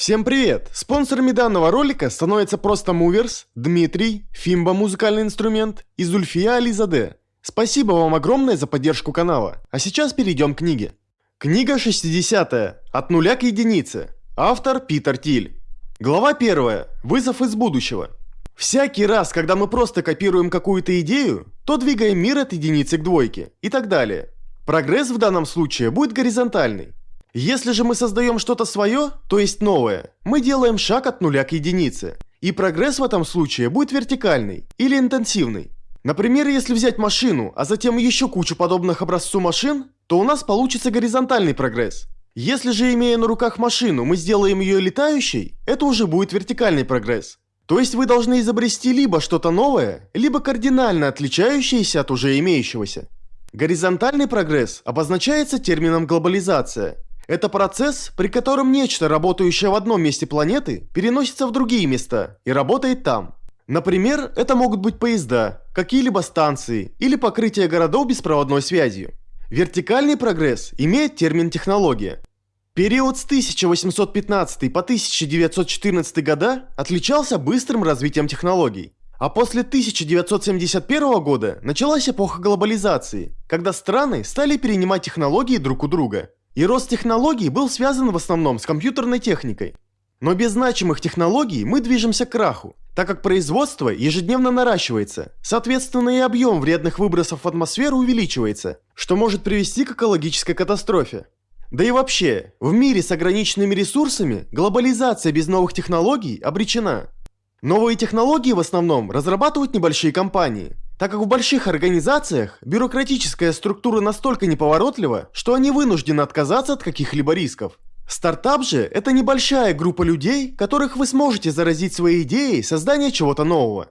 Всем привет! Спонсорами данного ролика становятся просто Movers, Дмитрий, Фимба музыкальный инструмент и Зульфия Ализаде. Спасибо вам огромное за поддержку канала. А сейчас перейдем к книге. Книга 60 От нуля к единице. Автор Питер Тиль. Глава 1. Вызов из будущего. Всякий раз, когда мы просто копируем какую-то идею, то двигаем мир от единицы к двойке и так далее. Прогресс в данном случае будет горизонтальный. Если же мы создаем что-то свое, то есть новое, мы делаем шаг от нуля к единице. И прогресс в этом случае будет вертикальный или интенсивный. Например, если взять машину, а затем еще кучу подобных образцу машин, то у нас получится горизонтальный прогресс. Если же, имея на руках машину, мы сделаем ее летающей, это уже будет вертикальный прогресс. То есть вы должны изобрести либо что-то новое, либо кардинально отличающееся от уже имеющегося. Горизонтальный прогресс обозначается термином глобализация – это процесс, при котором нечто, работающее в одном месте планеты, переносится в другие места и работает там. Например, это могут быть поезда, какие-либо станции или покрытие городов беспроводной связью. Вертикальный прогресс имеет термин технология. Период с 1815 по 1914 года отличался быстрым развитием технологий. А после 1971 года началась эпоха глобализации, когда страны стали перенимать технологии друг у друга. И рост технологий был связан в основном с компьютерной техникой. Но без значимых технологий мы движемся к краху, так как производство ежедневно наращивается, соответственно и объем вредных выбросов в атмосферу увеличивается, что может привести к экологической катастрофе. Да и вообще, в мире с ограниченными ресурсами глобализация без новых технологий обречена. Новые технологии в основном разрабатывают небольшие компании, так как в больших организациях бюрократическая структура настолько неповоротлива, что они вынуждены отказаться от каких-либо рисков. Стартап же – это небольшая группа людей, которых вы сможете заразить своей идеей создания чего-то нового.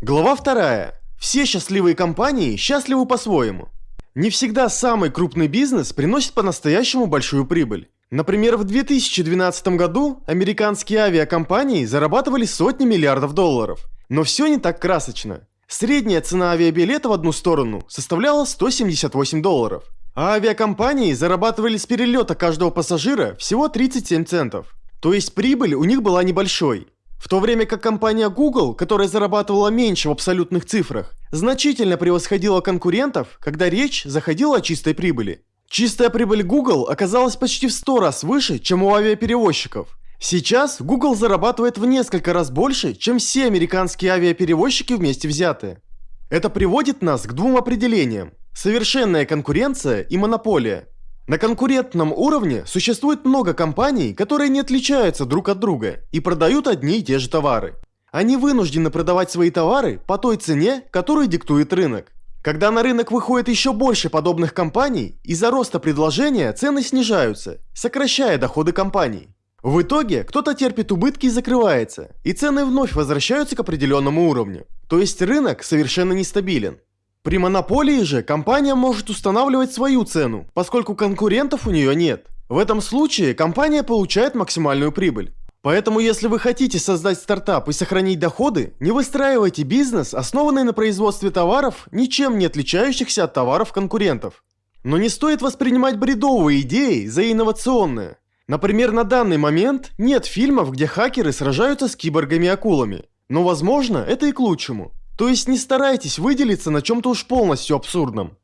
Глава вторая. Все счастливые компании счастливы по-своему. Не всегда самый крупный бизнес приносит по-настоящему большую прибыль. Например, в 2012 году американские авиакомпании зарабатывали сотни миллиардов долларов. Но все не так красочно. Средняя цена авиабилета в одну сторону составляла 178 долларов, а авиакомпании зарабатывали с перелета каждого пассажира всего 37 центов. То есть прибыль у них была небольшой. В то время как компания Google, которая зарабатывала меньше в абсолютных цифрах, значительно превосходила конкурентов, когда речь заходила о чистой прибыли. Чистая прибыль Google оказалась почти в 100 раз выше, чем у авиаперевозчиков, Сейчас Google зарабатывает в несколько раз больше, чем все американские авиаперевозчики вместе взятые. Это приводит нас к двум определениям – совершенная конкуренция и монополия. На конкурентном уровне существует много компаний, которые не отличаются друг от друга и продают одни и те же товары. Они вынуждены продавать свои товары по той цене, которую диктует рынок. Когда на рынок выходит еще больше подобных компаний, из-за роста предложения цены снижаются, сокращая доходы компаний. В итоге кто-то терпит убытки и закрывается, и цены вновь возвращаются к определенному уровню. То есть рынок совершенно нестабилен. При монополии же компания может устанавливать свою цену, поскольку конкурентов у нее нет. В этом случае компания получает максимальную прибыль. Поэтому если вы хотите создать стартап и сохранить доходы, не выстраивайте бизнес, основанный на производстве товаров, ничем не отличающихся от товаров конкурентов. Но не стоит воспринимать бредовые идеи за инновационные. Например, на данный момент нет фильмов, где хакеры сражаются с киборгами-акулами. Но возможно, это и к лучшему. То есть не старайтесь выделиться на чем-то уж полностью абсурдном.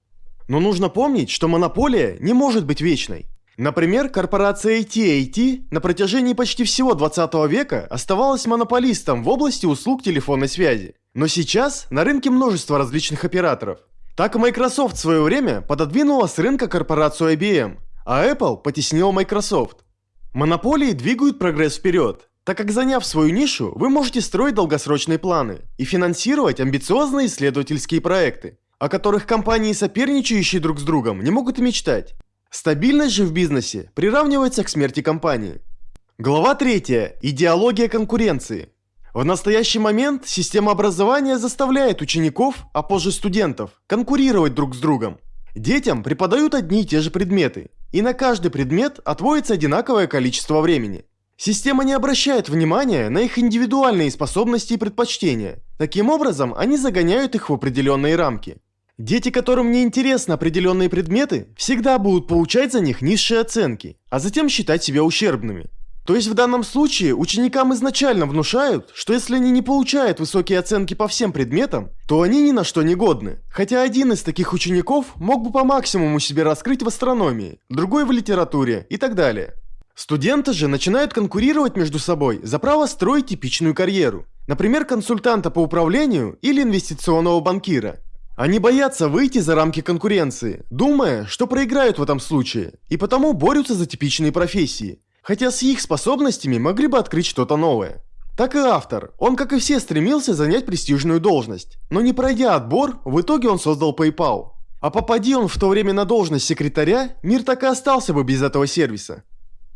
Но нужно помнить, что монополия не может быть вечной. Например, корпорация AT&T на протяжении почти всего 20 века оставалась монополистом в области услуг телефонной связи. Но сейчас на рынке множество различных операторов. Так Microsoft в свое время пододвинула с рынка корпорацию IBM, а Apple потеснила Microsoft. Монополии двигают прогресс вперед, так как заняв свою нишу, вы можете строить долгосрочные планы и финансировать амбициозные исследовательские проекты, о которых компании, соперничающие друг с другом, не могут и мечтать. Стабильность же в бизнесе приравнивается к смерти компании. Глава 3. Идеология конкуренции. В настоящий момент система образования заставляет учеников, а позже студентов, конкурировать друг с другом. Детям преподают одни и те же предметы, и на каждый предмет отводится одинаковое количество времени. Система не обращает внимания на их индивидуальные способности и предпочтения. Таким образом, они загоняют их в определенные рамки. Дети, которым не интересны определенные предметы, всегда будут получать за них низшие оценки, а затем считать себя ущербными. То есть в данном случае ученикам изначально внушают, что если они не получают высокие оценки по всем предметам, то они ни на что не годны. Хотя один из таких учеников мог бы по максимуму себе раскрыть в астрономии, другой в литературе и так далее. Студенты же начинают конкурировать между собой за право строить типичную карьеру. Например, консультанта по управлению или инвестиционного банкира. Они боятся выйти за рамки конкуренции, думая, что проиграют в этом случае, и потому борются за типичные профессии – хотя с их способностями могли бы открыть что-то новое. Так и автор, он как и все стремился занять престижную должность, но не пройдя отбор, в итоге он создал PayPal. А попади он в то время на должность секретаря, мир так и остался бы без этого сервиса.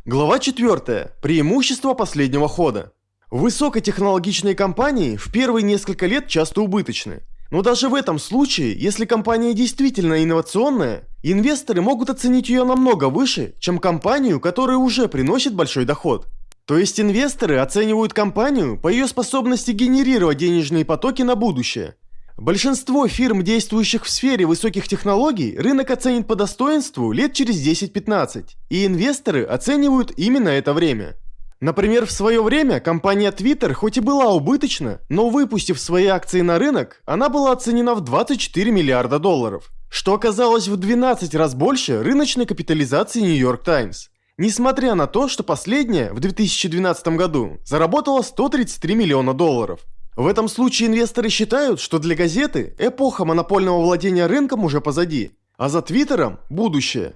Глава 4. Преимущество последнего хода. Высокотехнологичные компании в первые несколько лет часто убыточны. Но даже в этом случае, если компания действительно инновационная, инвесторы могут оценить ее намного выше, чем компанию, которая уже приносит большой доход. То есть инвесторы оценивают компанию по ее способности генерировать денежные потоки на будущее. Большинство фирм, действующих в сфере высоких технологий, рынок оценит по достоинству лет через 10-15, и инвесторы оценивают именно это время. Например, в свое время компания Twitter хоть и была убыточна, но выпустив свои акции на рынок, она была оценена в 24 миллиарда долларов, что оказалось в 12 раз больше рыночной капитализации New York Times. Несмотря на то, что последняя в 2012 году заработала 133 миллиона долларов. В этом случае инвесторы считают, что для газеты эпоха монопольного владения рынком уже позади, а за Твиттером – будущее.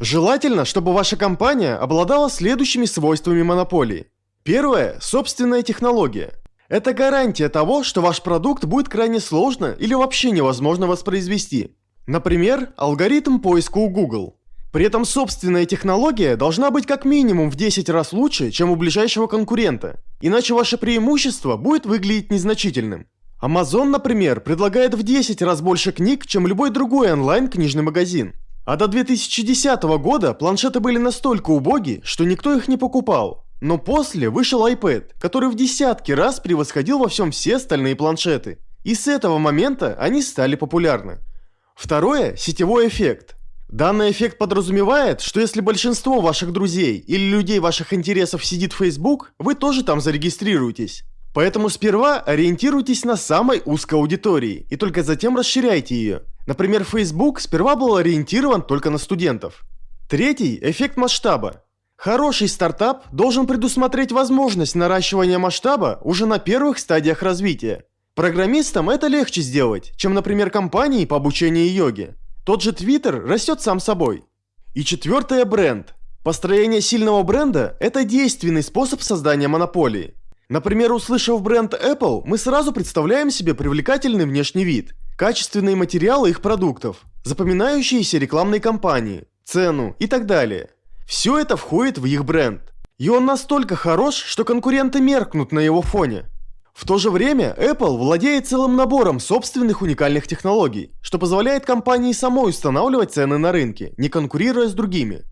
Желательно, чтобы ваша компания обладала следующими свойствами монополии. Первое – собственная технология. Это гарантия того, что ваш продукт будет крайне сложно или вообще невозможно воспроизвести. Например, алгоритм поиска у Google. При этом собственная технология должна быть как минимум в 10 раз лучше, чем у ближайшего конкурента, иначе ваше преимущество будет выглядеть незначительным. Amazon, например, предлагает в 10 раз больше книг, чем любой другой онлайн-книжный магазин. А до 2010 года планшеты были настолько убоги, что никто их не покупал. Но после вышел iPad, который в десятки раз превосходил во всем все остальные планшеты. И с этого момента они стали популярны. Второе – сетевой эффект. Данный эффект подразумевает, что если большинство ваших друзей или людей ваших интересов сидит в Facebook, вы тоже там зарегистрируетесь. Поэтому сперва ориентируйтесь на самой узкой аудитории и только затем расширяйте ее. Например, Facebook сперва был ориентирован только на студентов. Третий – эффект масштаба. Хороший стартап должен предусмотреть возможность наращивания масштаба уже на первых стадиях развития. Программистам это легче сделать, чем, например, компании по обучению йоге. Тот же Twitter растет сам собой. И четвертое – бренд. Построение сильного бренда – это действенный способ создания монополии. Например, услышав бренд Apple, мы сразу представляем себе привлекательный внешний вид – качественные материалы их продуктов, запоминающиеся рекламные кампании, цену и так далее. Все это входит в их бренд. И он настолько хорош, что конкуренты меркнут на его фоне. В то же время Apple владеет целым набором собственных уникальных технологий, что позволяет компании самой устанавливать цены на рынке, не конкурируя с другими.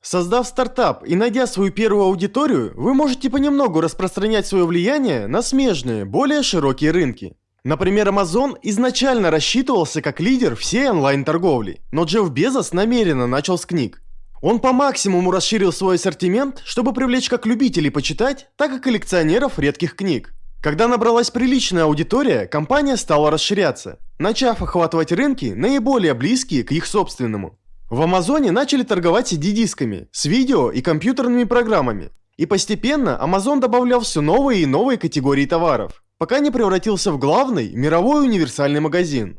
Создав стартап и найдя свою первую аудиторию, вы можете понемногу распространять свое влияние на смежные, более широкие рынки. Например, Amazon изначально рассчитывался как лидер всей онлайн-торговли, но Джефф Безос намеренно начал с книг. Он по максимуму расширил свой ассортимент, чтобы привлечь как любителей почитать, так и коллекционеров редких книг. Когда набралась приличная аудитория, компания стала расширяться, начав охватывать рынки, наиболее близкие к их собственному. В Амазоне начали торговать CD-дисками, с видео и компьютерными программами. И постепенно Amazon добавлял все новые и новые категории товаров пока не превратился в главный мировой универсальный магазин.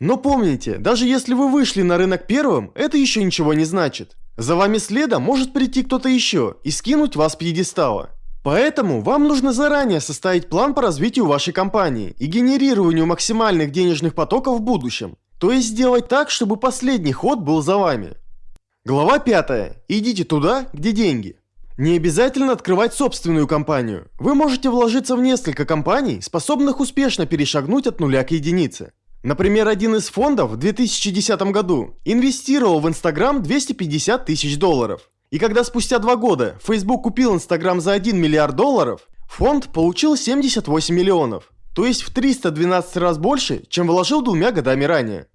Но помните, даже если вы вышли на рынок первым, это еще ничего не значит. За вами следом может прийти кто-то еще и скинуть вас с пьедестала. Поэтому вам нужно заранее составить план по развитию вашей компании и генерированию максимальных денежных потоков в будущем. То есть сделать так, чтобы последний ход был за вами. Глава 5. Идите туда, где деньги. Не обязательно открывать собственную компанию. Вы можете вложиться в несколько компаний, способных успешно перешагнуть от нуля к единице. Например, один из фондов в 2010 году инвестировал в Instagram 250 тысяч долларов. И когда спустя два года Facebook купил Instagram за 1 миллиард долларов, фонд получил 78 миллионов. То есть в 312 раз больше, чем вложил двумя годами ранее.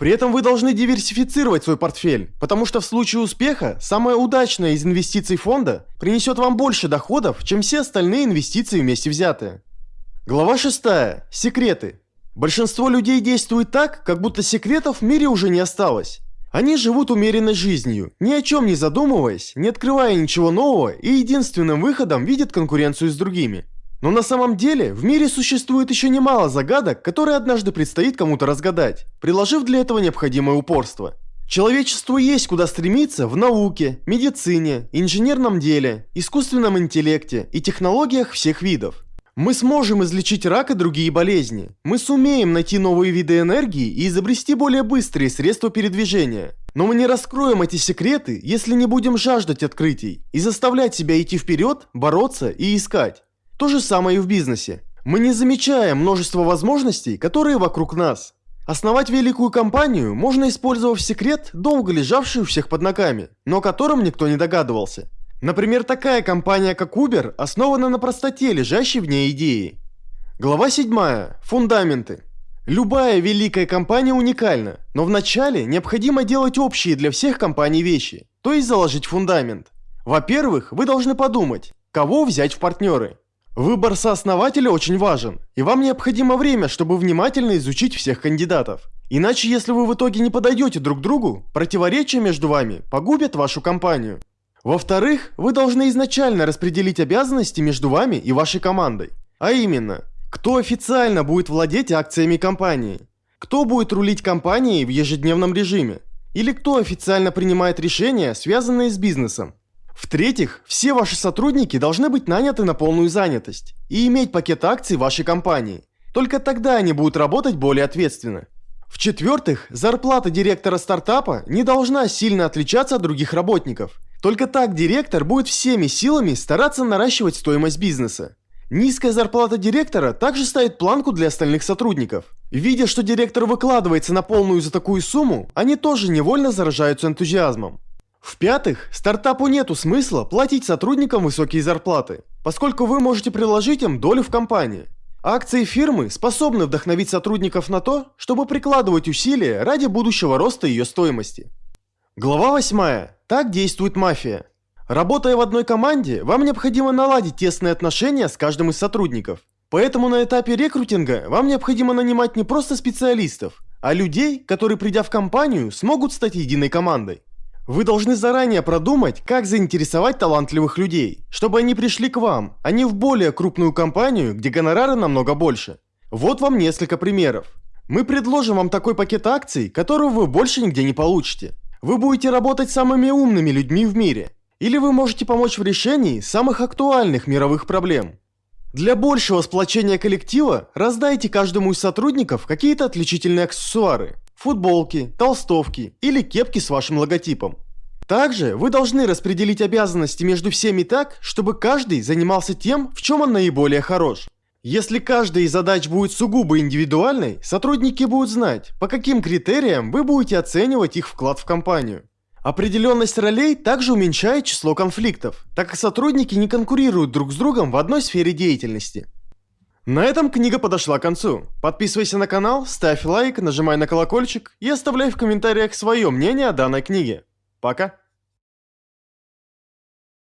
При этом вы должны диверсифицировать свой портфель, потому что в случае успеха самая удачная из инвестиций фонда принесет вам больше доходов, чем все остальные инвестиции вместе взятые. Глава 6. Секреты. Большинство людей действует так, как будто секретов в мире уже не осталось. Они живут умеренной жизнью, ни о чем не задумываясь, не открывая ничего нового и единственным выходом видят конкуренцию с другими. Но на самом деле в мире существует еще немало загадок, которые однажды предстоит кому-то разгадать, приложив для этого необходимое упорство. Человечеству есть куда стремиться в науке, медицине, инженерном деле, искусственном интеллекте и технологиях всех видов. Мы сможем излечить рак и другие болезни. Мы сумеем найти новые виды энергии и изобрести более быстрые средства передвижения. Но мы не раскроем эти секреты, если не будем жаждать открытий и заставлять себя идти вперед, бороться и искать. То же самое и в бизнесе. Мы не замечаем множество возможностей, которые вокруг нас. Основать великую компанию можно использовав секрет, долго лежавший у всех под ногами, но о котором никто не догадывался. Например, такая компания, как Uber, основана на простоте, лежащей в ней идеи. Глава 7. Фундаменты. Любая великая компания уникальна, но вначале необходимо делать общие для всех компаний вещи, то есть заложить фундамент. Во-первых, вы должны подумать, кого взять в партнеры. Выбор сооснователя очень важен, и вам необходимо время, чтобы внимательно изучить всех кандидатов. Иначе, если вы в итоге не подойдете друг другу, противоречия между вами погубят вашу компанию. Во-вторых, вы должны изначально распределить обязанности между вами и вашей командой. А именно, кто официально будет владеть акциями компании, кто будет рулить компанией в ежедневном режиме, или кто официально принимает решения, связанные с бизнесом. В-третьих, все ваши сотрудники должны быть наняты на полную занятость и иметь пакет акций вашей компании. Только тогда они будут работать более ответственно. В-четвертых, зарплата директора стартапа не должна сильно отличаться от других работников. Только так директор будет всеми силами стараться наращивать стоимость бизнеса. Низкая зарплата директора также ставит планку для остальных сотрудников. Видя, что директор выкладывается на полную за такую сумму, они тоже невольно заражаются энтузиазмом. В-пятых, стартапу нету смысла платить сотрудникам высокие зарплаты, поскольку вы можете предложить им долю в компании. Акции фирмы способны вдохновить сотрудников на то, чтобы прикладывать усилия ради будущего роста ее стоимости. Глава 8. Так действует мафия. Работая в одной команде, вам необходимо наладить тесные отношения с каждым из сотрудников. Поэтому на этапе рекрутинга вам необходимо нанимать не просто специалистов, а людей, которые придя в компанию, смогут стать единой командой. Вы должны заранее продумать, как заинтересовать талантливых людей, чтобы они пришли к вам, а не в более крупную компанию, где гонорары намного больше. Вот вам несколько примеров. Мы предложим вам такой пакет акций, которого вы больше нигде не получите. Вы будете работать с самыми умными людьми в мире. Или вы можете помочь в решении самых актуальных мировых проблем. Для большего сплочения коллектива раздайте каждому из сотрудников какие-то отличительные аксессуары футболки, толстовки или кепки с вашим логотипом. Также вы должны распределить обязанности между всеми так, чтобы каждый занимался тем, в чем он наиболее хорош. Если каждая из задач будет сугубо индивидуальной, сотрудники будут знать, по каким критериям вы будете оценивать их вклад в компанию. Определенность ролей также уменьшает число конфликтов, так как сотрудники не конкурируют друг с другом в одной сфере деятельности. На этом книга подошла к концу. Подписывайся на канал, ставь лайк, нажимай на колокольчик и оставляй в комментариях свое мнение о данной книге. Пока!